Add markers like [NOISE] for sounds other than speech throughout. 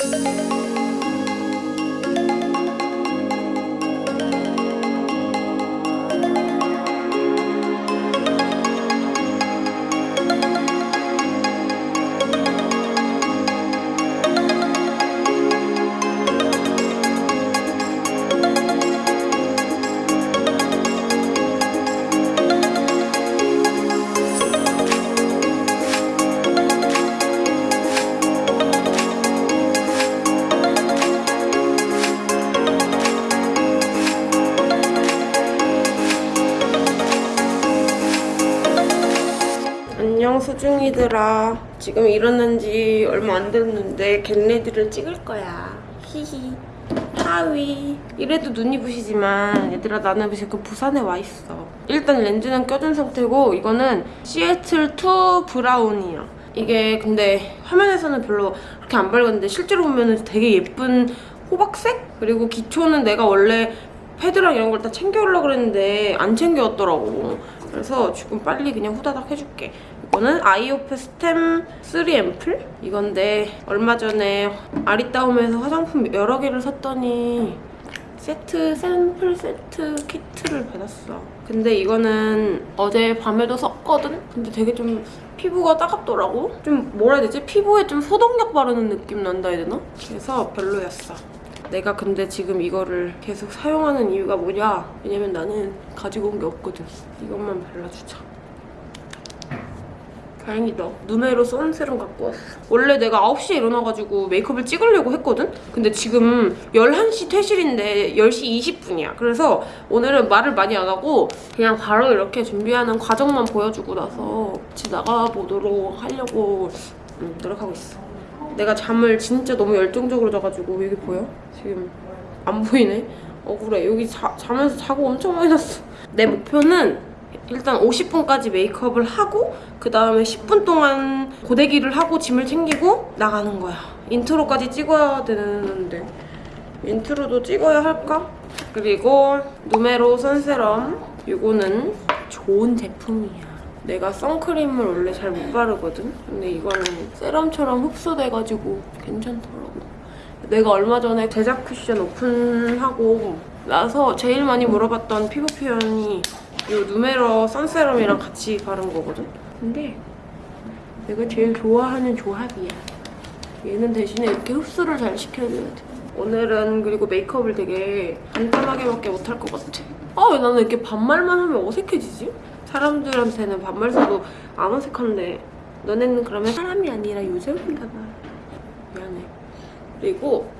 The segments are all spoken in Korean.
Música 안녕 수중이들아 지금 일어난 지 얼마 안 됐는데 get ready를 찍을 거야. 히히. 하위. 이래도 눈이 부시지만 얘들아 나는 지금 부산에 와 있어. 일단 렌즈는 껴준 상태고 이거는 시애틀 2 브라운이야. 이게 근데 화면에서는 별로 그렇게 안 밝았는데 실제로 보면 되게 예쁜 호박색? 그리고 기초는 내가 원래 패드랑 이런 걸 다 챙겨오려고 그랬는데 안 챙겨왔더라고 그래서 지금 빨리 그냥 후다닥 해줄게 이거는 아이오페 스템 3 앰플? 이건데 얼마 전에 아리따움에서 화장품 여러 개를 샀더니 세트, 샘플 세트 키트를 받았어 근데 이거는 어제 밤에도 썼거든? 근데 되게 좀 피부가 따갑더라고? 좀 뭐라 해야 되지? 피부에 좀 소독약 바르는 느낌 난다 해야 되나? 그래서 별로였어 내가 근데 지금 이거를 계속 사용하는 이유가 뭐냐? 왜냐면 나는 가지고 온 게 없거든. 이것만 발라주자. 다행이다. 누메로 선세럼 갖고 왔어. 원래 내가 9시에 일어나가지고 메이크업을 찍으려고 했거든? 근데 지금 11시 퇴실인데 10시 20분이야. 그래서 오늘은 말을 많이 안 하고 그냥 바로 이렇게 준비하는 과정만 보여주고 나서 같이 나가보도록 하려고 음, 노력하고 있어. 내가 잠을 진짜 너무 열정적으로 자가지고 여기 보여? 지금 안 보이네? 억울해. 여기 자, 자면서 자국 엄청 많이 났어. 내 목표는 일단 50분까지 메이크업을 하고 그 다음에 10분 동안 고데기를 하고 짐을 챙기고 나가는 거야. 인트로까지 찍어야 되는데 인트로도 찍어야 할까? 그리고 누메로 선세럼 이거는 좋은 제품이야. 내가 선크림을 원래 잘 못 바르거든? 근데 이거는 세럼처럼 흡수돼가지고 괜찮더라고. 내가 얼마 전에 제작 쿠션 오픈하고 나서 제일 많이 물어봤던 피부 표현이 이 누메러 선세럼이랑 같이 바른 거거든? 근데 내가 제일 좋아하는 조합이야. 얘는 대신에 이렇게 흡수를 잘 시켜줘야 돼. 오늘은 그리고 메이크업을 되게 간단하게밖에 못할 것 같아. 아, 왜 나는 이렇게 반말만 하면 어색해지지? 사람들한테는 반말 써도 안 어색한데 너네는 그러면 사람이 아니라 요정인가 봐. 미안해. 그리고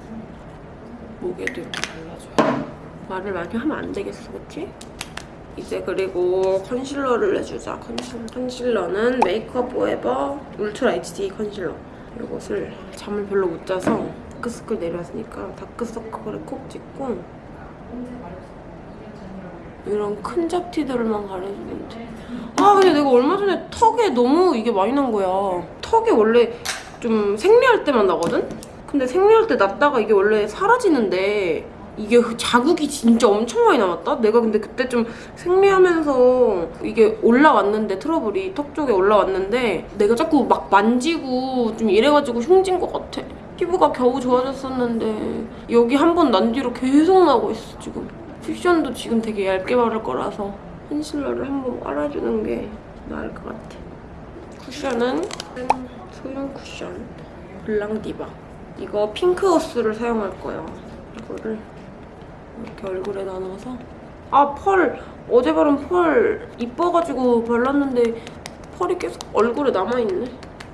목에도 이렇게 발라줘요. 말을 많이 하면 안 되겠어, 그치? 이제 그리고 컨실러를 해주자. 컨실러. 컨실러는 메이크업 포에버 울트라 HD 컨실러. 이것을 잠을 별로 못 자서 다크서클 내려왔으니까 다크서클에 콕 찍고 이런 큰 잡티들만 가려주면 돼. 아 근데 내가 얼마 전에 턱에 너무 이게 많이 난 거야. 턱이 원래 좀 생리할 때만 나거든? 근데 생리할 때 났다가 이게 원래 사라지는데 이게 자국이 진짜 엄청 많이 남았다? 내가 근데 그때 좀 생리하면서 이게 올라왔는데 트러블이 턱 쪽에 올라왔는데 내가 자꾸 막 만지고 좀 이래가지고 흉진 것 같아. 피부가 겨우 좋아졌었는데 여기 한 번 난 뒤로 계속 나고 있어 지금. 쿠션도 지금 되게 얇게 바를 거라서 컨실러를 한번 깔아주는 게 나을 것 같아. 쿠션은 소형 쿠션 블랑디바. 이거 핑크호스를 사용할 거예요. 이거를 이렇게 얼굴에 나눠서 아 펄! 어제 바른 펄 이뻐가지고 발랐는데 펄이 계속 얼굴에 남아있네.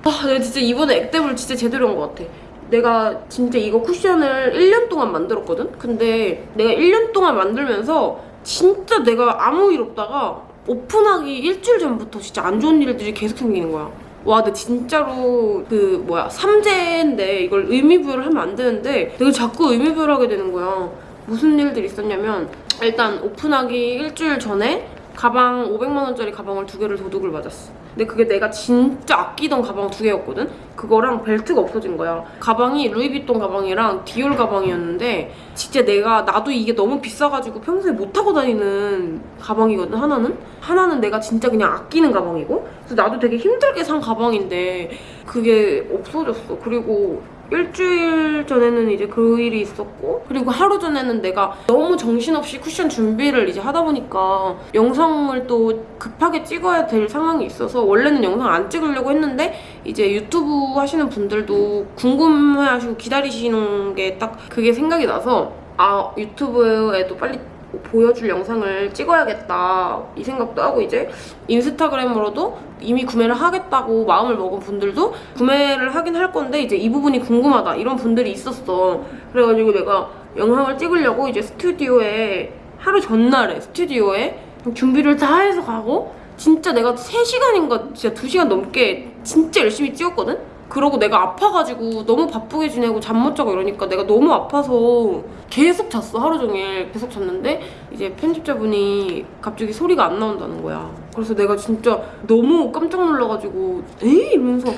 아 내가 진짜 이번에 액땜을 진짜 제대로 한 것 같아. 내가 진짜 이거 쿠션을 1년 동안 만들었거든? 근데 내가 1년 동안 만들면서 진짜 내가 아무 일 없다가 오픈하기 일주일 전부터 진짜 안 좋은 일들이 계속 생기는 거야. 와, 근데 진짜로 그 뭐야 삼재인데 이걸 의미부여를 하면 안 되는데 내가 자꾸 의미부여를 하게 되는 거야. 무슨 일들이 있었냐면 일단 오픈하기 일주일 전에 가방 500만 원짜리 가방을 두 개를 도둑을 맞았어. 근데 그게 내가 진짜 아끼던 가방 두 개였거든? 그거랑 벨트가 없어진 거야. 가방이 루이비통 가방이랑 디올 가방이었는데 진짜 내가 나도 이게 너무 비싸가지고 평소에 못 타고 다니는 가방이거든 하나는? 하나는 내가 진짜 그냥 아끼는 가방이고 그래서 나도 되게 힘들게 산 가방인데 그게 없어졌어. 그리고 일주일 전에는 이제 그 일이 있었고 그리고 하루 전에는 내가 너무 정신없이 쿠션 준비를 이제 하다 보니까 영상을 또 급하게 찍어야 될 상황이 있어서 원래는 영상 안 찍으려고 했는데 이제 유튜브 하시는 분들도 궁금해하시고 기다리시는 게 딱 그게 생각이 나서 아 유튜브에도 빨리 보여줄 영상을 찍어야겠다 이 생각도 하고 이제 인스타그램으로도 이미 구매를 하겠다고 마음을 먹은 분들도 구매를 하긴 할 건데 이제 이 부분이 궁금하다 이런 분들이 있었어 그래가지고 내가 영상을 찍으려고 이제 스튜디오에 하루 전날에 스튜디오에 준비를 다 해서 가고 진짜 내가 3시간인가 진짜 2시간 넘게 진짜 열심히 찍었거든? 그러고 내가 아파가지고 너무 바쁘게 지내고 잠 못 자고 이러니까 내가 너무 아파서 계속 잤어 하루 종일 계속 잤는데 이제 편집자분이 갑자기 소리가 안 나온다는 거야. 그래서 내가 진짜 너무 깜짝 놀라가지고 에이? 이러면서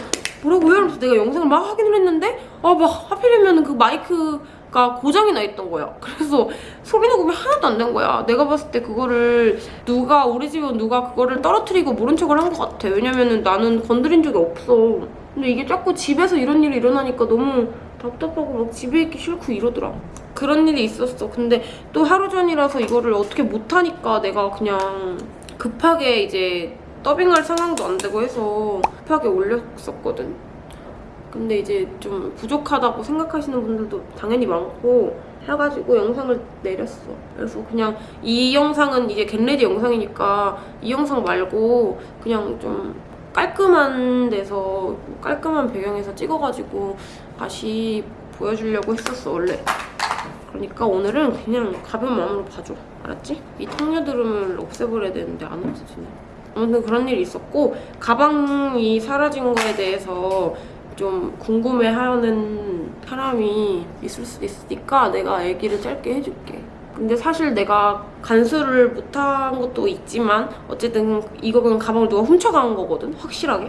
뭐라고요? 이러면서 내가 영상을 막 확인을 했는데 아 막 하필이면 그 마이크가 고장이 나 있던 거야 [LAUGHS] 그래서 소리 녹음이 하나도 안 된 거야. 내가 봤을 때 그거를 누가 우리 집에 누가 그거를 떨어뜨리고 모른 척을 한 것 같아. 왜냐면은 나는 건드린 적이 없어 근데 이게 자꾸 집에서 이런 일이 일어나니까 너무 답답하고 막 집에 있기 싫고 이러더라. 그런 일이 있었어. 근데 또 하루 전이라서 이거를 어떻게 못하니까 내가 그냥 급하게 이제 더빙할 상황도 안 되고 해서 급하게 올렸었거든. 근데 이제 좀 부족하다고 생각하시는 분들도 당연히 많고 해가지고 영상을 내렸어. 그래서 그냥 이 영상은 이제 get ready 영상이니까 이 영상 말고 그냥 좀 깔끔한 데서 깔끔한 배경에서 찍어가지고 다시 보여주려고 했었어 원래. 그러니까 오늘은 그냥 가벼운 마음으로 봐줘. 알았지? 이 턱녀드름을 없애버려야 되는데 안 없어지네. 아무튼 그런 일이 있었고 가방이 사라진 거에 대해서 좀 궁금해하는 사람이 있을 수도 있으니까 내가 얘기를 짧게 해줄게 근데 사실 내가 간수를 못한 것도 있지만 어쨌든 이거는 가방을 누가 훔쳐간 거거든 확실하게.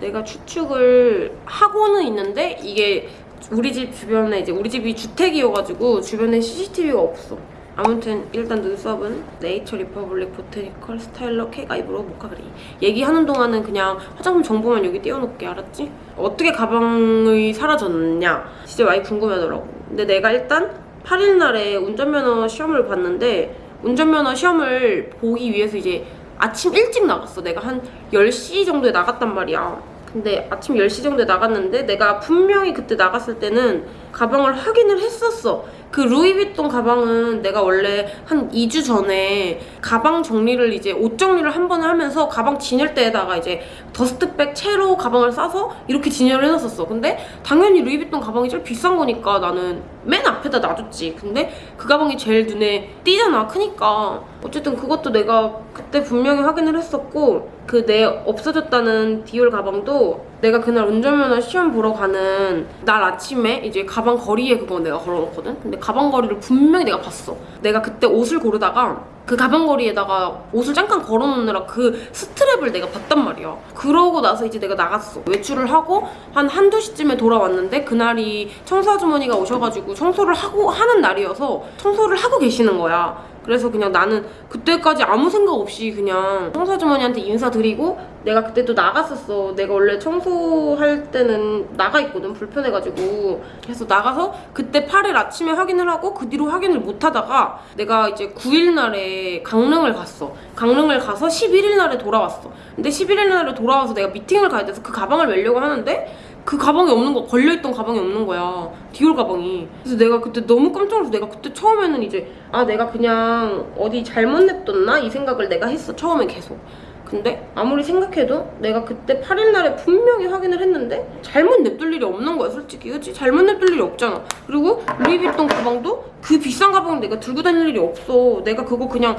내가 추측을 하고는 있는데 이게 우리 집 주변에 이제 우리 집이 주택이어가지고 주변에 CCTV가 없어. 아무튼 일단 눈썹은 네이처 리퍼블릭 보테니컬 스타일러 캣 아이브로우 모카그리. 얘기하는 동안은 그냥 화장품 정보만 여기 띄워놓을게 알았지? 어떻게 가방이 사라졌냐? 진짜 많이 궁금하더라고. 근데 내가 일단 8일 날에 운전면허 시험을 봤는데 운전면허 시험을 보기 위해서 이제 아침 일찍 나갔어. 내가 한 10시 정도에 나갔단 말이야. 근데 아침 10시 정도에 나갔는데 내가 분명히 그때 나갔을 때는 가방을 확인을 했었어. 그 루이비통 가방은 내가 원래 한 2주 전에 가방 정리를 이제 옷 정리를 한 번에 하면서 가방 진열대에다가 이제 더스트백 채로 가방을 싸서 이렇게 진열을 해놨었어. 근데 당연히 루이비통 가방이 제일 비싼 거니까 나는 맨 앞에다 놔줬지. 근데 그 가방이 제일 눈에 띄잖아. 크니까. 어쨌든 그것도 내가 그때 분명히 확인을 했었고 그 내 없어졌다는 디올 가방도 내가 그날 운전면허 시험 보러 가는 날 아침에 이제 가방 거리에 그거 내가 걸어놓거든? 근데 가방 거리를 분명히 내가 봤어. 내가 그때 옷을 고르다가 그 가방 거리에다가 옷을 잠깐 걸어놓느라 그 스트랩을 내가 봤단 말이야. 그러고 나서 이제 내가 나갔어. 외출을 하고 한 한두 시쯤에 돌아왔는데 그날이 청소 아주머니가 오셔가지고 청소를 하고 하는 날이어서 청소를 하고 계시는 거야. 그래서 그냥 나는 그때까지 아무 생각 없이 그냥 청소 아주머니한테 인사드리고 내가 그때 또 나갔었어. 내가 원래 청소할 때는 나가 있거든. 불편해가지고. 그래서 나가서 그때 8일 아침에 확인을 하고 그 뒤로 확인을 못 하다가 내가 이제 9일 날에 강릉을 갔어. 강릉을 가서 11일 날에 돌아왔어. 근데 11일 날에 돌아와서 내가 미팅을 가야 돼서 그 가방을 메려고 하는데 그 가방이 없는 거 걸려있던 가방이 없는 거야 디올 가방이 그래서 내가 그때 너무 깜짝 놀라서 내가 그때 처음에는 이제 아 내가 그냥 어디 잘못 냅뒀나 이 생각을 내가 했어 처음엔 계속 근데 아무리 생각해도 내가 그때 8일 날에 분명히 확인을 했는데 잘못 냅둘 일이 없는 거야 솔직히. 그치? 잘못 냅둘 일이 없잖아. 그리고 루이비통 가방도 그 비싼 가방 내가 들고 다닐 일이 없어. 내가 그거 그냥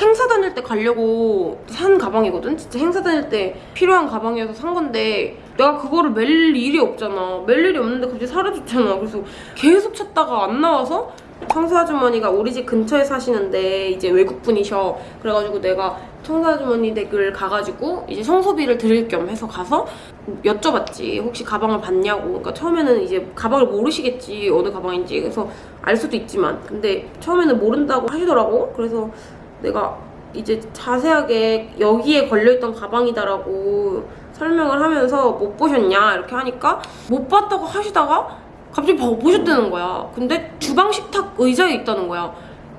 행사 다닐 때 가려고 산 가방이거든? 진짜 행사 다닐 때 필요한 가방이어서 산 건데 내가 그거를 멜 일이 없잖아. 멜 일이 없는데 갑자기 사라졌잖아. 그래서 계속 찾다가 안 나와서 청소 아주머니가 우리 집 근처에 사시는데 이제 외국분이셔. 그래가지고 내가 청소 아주머니 댁을 가가지고 이제 청소비를 드릴 겸 해서 가서 여쭤봤지. 혹시 가방을 봤냐고. 그러니까 처음에는 이제 가방을 모르시겠지. 어느 가방인지. 그래서 알 수도 있지만. 근데 처음에는 모른다고 하시더라고. 그래서 내가 이제 자세하게 여기에 걸려있던 가방이다라고 설명을 하면서 못 보셨냐? 이렇게 하니까 못 봤다고 하시다가 갑자기 봐- 보셨다는 거야. 근데 주방 식탁 의자에 있다는 거야.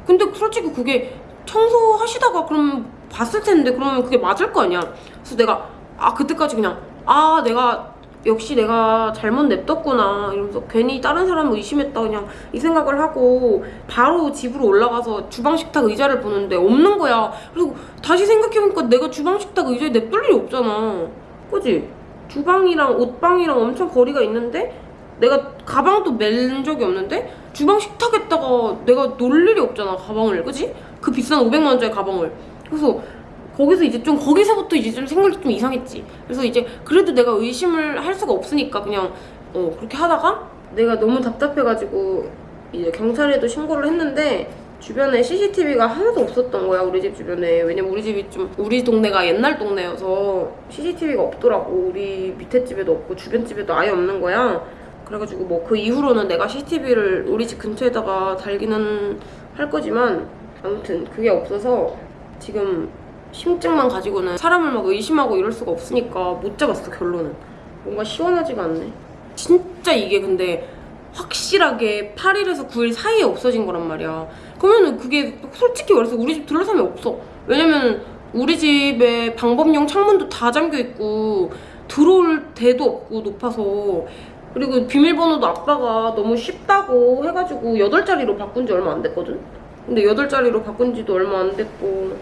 근데 솔직히 그게 청소하시다가 그럼 봤을 텐데 그러면 그게 맞을 거 아니야. 그래서 내가 아 그때까지 그냥 아 내가 역시 내가 잘못 냅뒀구나 이러면서 괜히 다른 사람을 의심했다 그냥 이 생각을 하고 바로 집으로 올라가서 주방 식탁 의자를 보는데 없는 거야. 그리고 다시 생각해보니까 내가 주방 식탁 의자에 냅둘 일이 없잖아. 그지? 주방이랑 옷방이랑 엄청 거리가 있는데 내가 가방도 맨 적이 없는데? 주방 식탁에다가 내가 놀 일이 없잖아 가방을. 그지? 그 비싼 500만 원짜리 가방을. 그래서 거기서 이제 좀 거기서부터 이제 좀 생각이 좀 이상했지. 그래서 이제 그래도 내가 의심을 할 수가 없으니까 그냥 어 그렇게 하다가 내가 너무 답답해가지고 이제 경찰에도 신고를 했는데 주변에 CCTV가 하나도 없었던 거야 우리 집 주변에. 왜냐면 우리 집이 좀 우리 동네가 옛날 동네여서 CCTV가 없더라고. 우리 밑에 집에도 없고 주변 집에도 아예 없는 거야 그래가지고 뭐 그 이후로는 내가 CCTV를 우리 집 근처에다가 달기는 할 거지만 아무튼 그게 없어서 지금 심증만 가지고는 사람을 막 의심하고 이럴 수가 없으니까 못 잡았어 결론은. 뭔가 시원하지가 않네. 진짜 이게 근데 확실하게 8일에서 9일 사이에 없어진 거란 말이야. 그러면은 그게 솔직히 말해서 우리 집 둘러싸면 없어. 왜냐면 우리 집에 방범용 창문도 다 잠겨 있고 들어올 데도 없고 높아서 그리고 비밀번호도 아빠가 너무 쉽다고 해가지고 8자리로 바꾼 지 얼마 안 됐거든? 근데 8자리로 바꾼 지도 얼마 안 됐고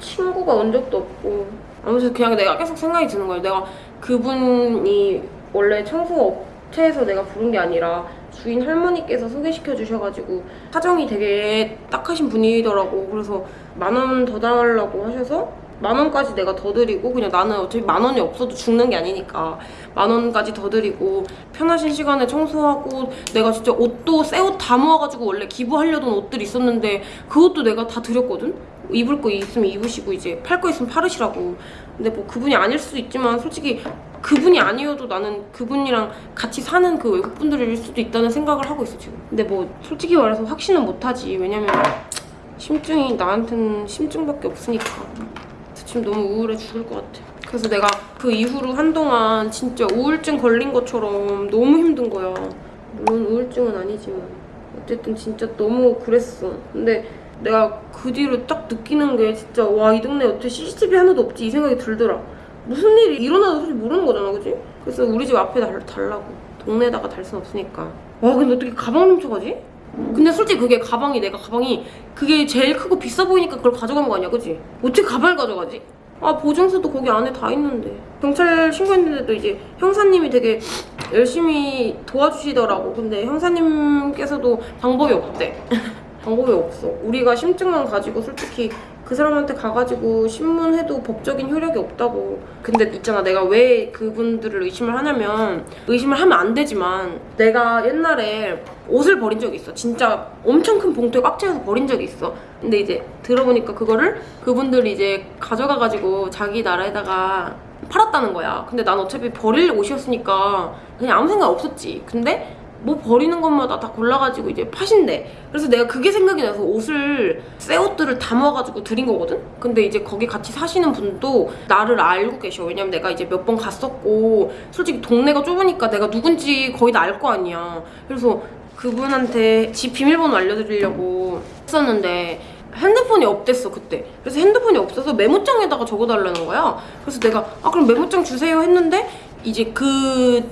친구가 온 적도 없고. 아무튼 그냥 내가 계속 생각이 드는 거야 내가 그분이 원래 청소 업체에서 내가 부른 게 아니라 주인 할머니께서 소개시켜 주셔가지고 사정이 되게 딱하신 분이더라고. 그래서 만 원 더 달라고 하셔서 만 원까지 내가 더 드리고 그냥 나는 어차피 만 원이 없어도 죽는 게 아니니까 만 원까지 더 드리고 편하신 시간에 청소하고 내가 진짜 옷도 새 옷 다 모아가지고 원래 기부하려던 옷들 있었는데 그것도 내가 다 드렸거든? 입을 거 있으면 입으시고 이제 팔 거 있으면 팔으시라고. 근데 뭐 그분이 아닐 수도 있지만 솔직히 그분이 아니어도 나는 그분이랑 같이 사는 그 외국분들일 수도 있다는 생각을 하고 있어 지금. 근데 뭐 솔직히 말해서 확신은 못하지. 왜냐면 심증이 나한테는 심증밖에 없으니까 지금 너무 우울해 죽을 것 같아. 그래서 내가 그 이후로 한동안 진짜 우울증 걸린 것처럼 너무 힘든 거야. 물론 우울증은 아니지만 어쨌든 진짜 너무 그랬어. 근데 내가 그 뒤로 딱 느끼는 게 진짜 와 이 동네 어떻게 CCTV 하나도 없지 이 생각이 들더라. 무슨 일이 일어나도 솔직히 모르는 거잖아, 그지? 그래서 우리 집 앞에 달, 달라고. 동네에다가 달 순 없으니까. 와 근데 어떻게 가방 훔쳐가지? 근데 솔직히 그게 가방이 내가 가방이 그게 제일 크고 비싸 보이니까 그걸 가져간 거 아니야 그지? 어떻게 가방을 가져가지? 아 보증서도 거기 안에 다 있는데 경찰 신고했는데도 이제 형사님이 되게 열심히 도와주시더라고 근데 형사님께서도 방법이 없대 [LAUGHS] 방법이 없어 우리가 심증만 가지고 솔직히 그 사람한테 가가지고 신문해도 법적인 효력이 없다고. 근데 있잖아 내가 왜 그분들을 의심을 하냐면 의심을 하면 안 되지만 내가 옛날에 옷을 버린 적이 있어. 진짜 엄청 큰 봉투에 꽉 채워서 버린 적이 있어. 근데 이제 들어보니까 그거를 그분들이 이제 가져가가지고 자기 나라에다가 팔았다는 거야. 근데 난 어차피 버릴 옷이었으니까 그냥 아무 생각 없었지. 근데 뭐 버리는 것마다 다 골라가지고 이제 파신대. 그래서 내가 그게 생각이 나서 옷을 새 옷들을 다 모아가지고 드린 거거든. 근데 이제 거기 같이 사시는 분도 나를 알고 계셔. 왜냐면 내가 이제 몇 번 갔었고 솔직히 동네가 좁으니까 내가 누군지 거의 다 알 거 아니야. 그래서 그분한테 집 비밀번호 알려드리려고 했었는데 핸드폰이 없댔어 그때 그래서 핸드폰이 없어서 메모장에다가 적어달라는 거야 그래서 내가 아 그럼 메모장 주세요 했는데 이제 그딱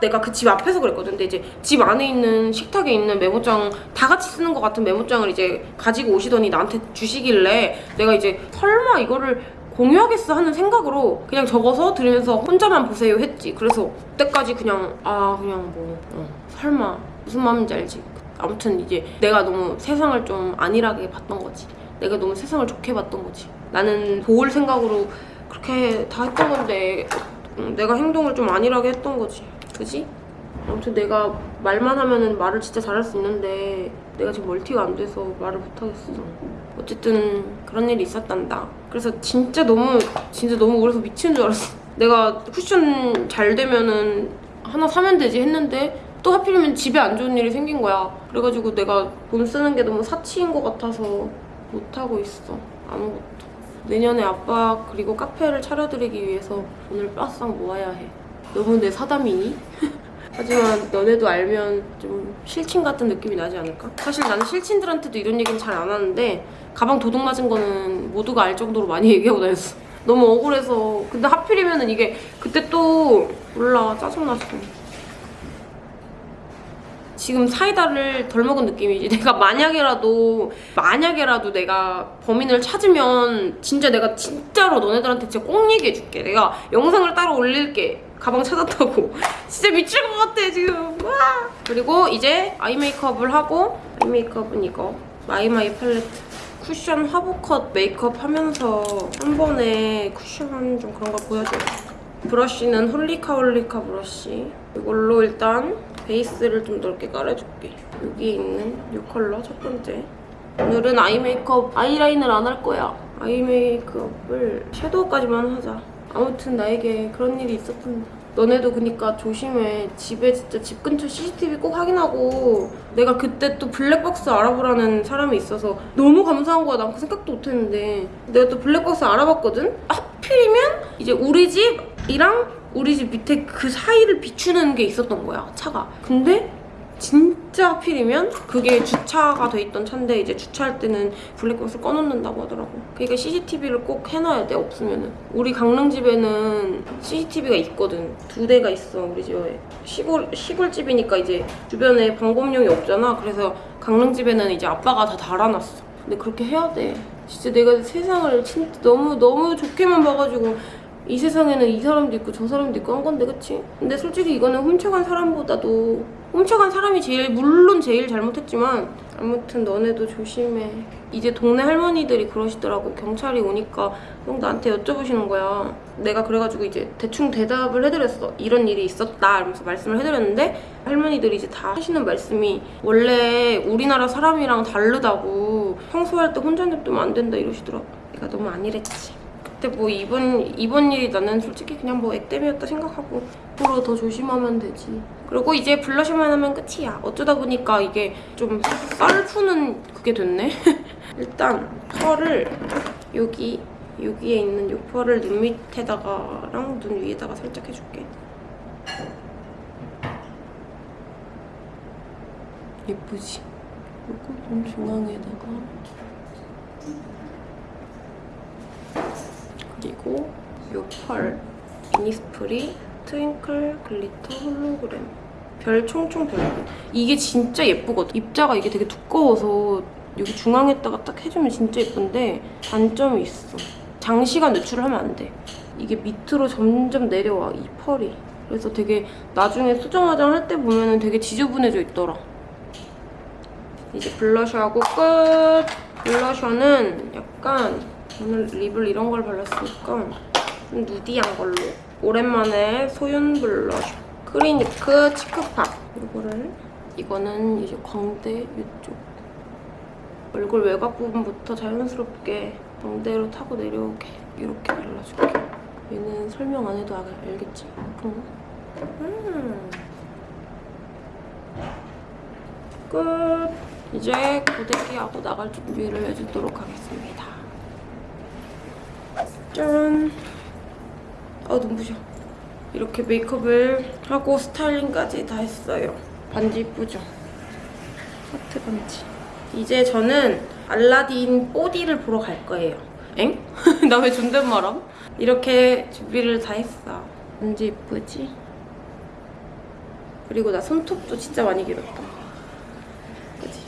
내가 그 집 앞에서 그랬거든 근데 이제 집 안에 있는 식탁에 있는 메모장 다 같이 쓰는 것 같은 메모장을 이제 가지고 오시더니 나한테 주시길래 내가 이제 설마 이거를 공유하겠어 하는 생각으로 그냥 적어서 들으면서 혼자만 보세요 했지 그래서 그때까지 그냥 아 그냥 뭐 어, 설마 무슨 마음인지 알지 아무튼 이제 내가 너무 세상을 좀 안일하게 봤던 거지. 내가 너무 세상을 좋게 봤던 거지. 나는 도울 생각으로 그렇게 다 했던 건데 음, 내가 행동을 좀 안일하게 했던 거지. 그지? 아무튼 내가 말만 하면은 말을 진짜 잘할 수 있는데 내가 지금 멀티가 안 돼서 말을 못 하겠어. 어쨌든 그런 일이 있었단다. 그래서 진짜 너무 진짜 너무 우울해서 미치는 줄 알았어. 내가 쿠션 잘 되면은 하나 사면 되지 했는데 또 하필이면 집에 안 좋은 일이 생긴 거야. 그래가지고 내가 돈 쓰는 게 너무 사치인 것 같아서 못하고 있어. 아무것도. 내년에 아빠 그리고 카페를 차려드리기 위해서 돈을 빠싹 모아야 해. 너무 내 사담이니? [LAUGHS] 하지만 너네도 알면 좀 실친 같은 느낌이 나지 않을까? 사실 나는 실친들한테도 이런 얘기는 잘 안 하는데 가방 도둑 맞은 거는 모두가 알 정도로 많이 [LAUGHS] 얘기하고 다녔어. 너무 억울해서. 근데 하필이면 은 이게 그때 또 몰라 짜증났어. 지금 사이다를 덜 먹은 느낌이지. [LAUGHS] 내가 만약에라도 만약에라도 내가 범인을 찾으면 진짜 내가 진짜로 너네들한테 진짜 꼭 얘기해줄게. 내가 영상을 따로 올릴게. 가방 찾았다고. [LAUGHS] 진짜 미칠 것 같아 지금. 와. 그리고 이제 아이 메이크업을 하고 아이 메이크업은 이거 마이마이 팔레트. 쿠션 화보컷 메이크업 하면서 한 번에 쿠션 좀 그런 거 보여줘요. 브러쉬는 홀리카 홀리카 브러쉬. 이걸로 일단 베이스를 좀 넓게 깔아줄게. 여기 있는 이 컬러 첫 번째. 오늘은 아이 메이크업 아이라인을 안 할 거야. 아이 메이크업을 섀도우까지만 하자. 아무튼 나에게 그런 일이 있었단다. 너네도 그니까 조심해. 집에 진짜 집 근처 CCTV 꼭 확인하고 내가 그때 또 블랙박스 알아보라는 사람이 있어서 너무 감사한 거야. 난 그 생각도 못 했는데 내가 또 블랙박스 알아봤거든? 하필이면 이제 우리 집이랑 우리 집 밑에 그 사이를 비추는 게 있었던 거야, 차가. 근데 진짜 하필이면 그게 주차가 돼 있던 차인데 이제 주차할 때는 블랙박스 꺼놓는다고 하더라고. 그러니까 CCTV를 꼭 해놔야 돼 없으면은. 우리 강릉 집에는 CCTV가 있거든. 두 대가 있어 우리 집에. 시골 시골집이니까 이제 주변에 방범용이 없잖아. 그래서 강릉 집에는 이제 아빠가 다 달아놨어. 근데 그렇게 해야 돼. 진짜 내가 세상을 진짜 너무 너무 좋게만 봐가지고 이 세상에는 이 사람도 있고 저 사람도 있고 한 건데 그치? 근데 솔직히 이거는 훔쳐간 사람보다도 훔쳐간 사람이 제일 물론 제일 잘못했지만 아무튼 너네도 조심해. 이제 동네 할머니들이 그러시더라고. 경찰이 오니까 형 나한테 여쭤보시는 거야. 내가 그래가지고 이제 대충 대답을 해드렸어. 이런 일이 있었다. 이러면서 말씀을 해드렸는데 할머니들이 이제 다 하시는 말씀이 원래 우리나라 사람이랑 다르다고. 평소할 때 혼자 냅두면 안 된다 이러시더라고. 내가 너무 안일했지 그때 뭐 이번 이번 일이 나는 솔직히 그냥 뭐 액땜이었다 생각하고 앞으로 더 조심하면 되지. 그리고 이제 블러셔만 하면 끝이야. 어쩌다 보니까 이게 좀 썰 푸는 그게 됐네. [LAUGHS] 일단 펄을 여기 여기에 있는 이 펄을 눈 밑에다가랑 눈 위에다가 살짝 해줄게. 예쁘지? 이거 좀 중앙에다가 그리고 요 펄 이니스프리 트윙클 글리터 홀로그램. 별 총총 별별 이게 진짜 예쁘거든. 입자가 이게 되게 두꺼워서 여기 중앙에다가 딱 해주면 진짜 예쁜데 단점이 있어. 장시간 노출을 하면 안돼. 이게 밑으로 점점 내려와 이 펄이. 그래서 되게 나중에 수정 화장 할 때 보면 은 되게 지저분해져 있더라. 이제 블러셔하고 끝. 블러셔는 약간 오늘 립을 이런 걸 발랐으니까 좀 누디한 걸로 오랜만에 소윤 블러셔 크리니크 치크팝 이거를 이거는 이제 광대 이쪽 얼굴 외곽 부분부터 자연스럽게 광대로 타고 내려오게 이렇게 발라줄게 얘는 설명 안 해도 알- 알겠지? 응. 음. 끝 이제 고데기하고 나갈 준비를 해주도록 하겠습니다 짠 아 눈부셔 이렇게 메이크업을 하고 스타일링까지 다 했어요 반지 이쁘죠? 하트 반지 이제 저는 알라딘 뽀디를 보러 갈 거예요 엥? [LAUGHS] 나 왜 존댓말함? 이렇게 준비를 다 했어 반지 이쁘지? 그리고 나 손톱도 진짜 많이 길었다 그치?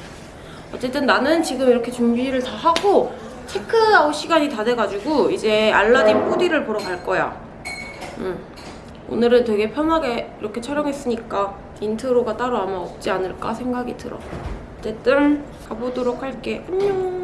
어쨌든 나는 지금 이렇게 준비를 다 하고 체크아웃 시간이 다 돼가지고 이제 알라딘 뽀디를 보러 갈 거야 응. 오늘은 되게 편하게 이렇게 촬영했으니까 인트로가 따로 아마 없지 않을까 생각이 들어. 어쨌든 가보도록 할게. 안녕.